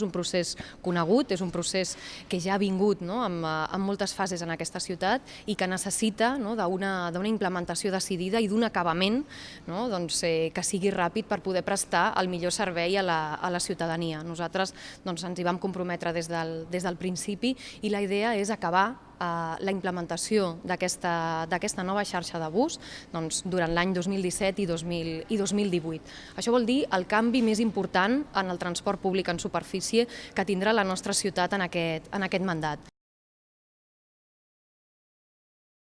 És un procés conegut, és un procés que ja ha vingut no? amb, eh, amb moltes fases en aquesta ciutat i que necessita no? d'una implementació decidida i d'un acabament no? doncs, eh, que sigui ràpid per poder prestar el millor servei a la, a la ciutadania. Nosaltres doncs, ens hi vam comprometre des del, des del principi i la idea és acabar la implementació d'aquesta nova xarxa de bus doncs, durant l'any 2017 i, 2000, i 2018. Això vol dir el canvi més important en el transport públic en superfície que tindrà la nostra ciutat en aquest, en aquest mandat.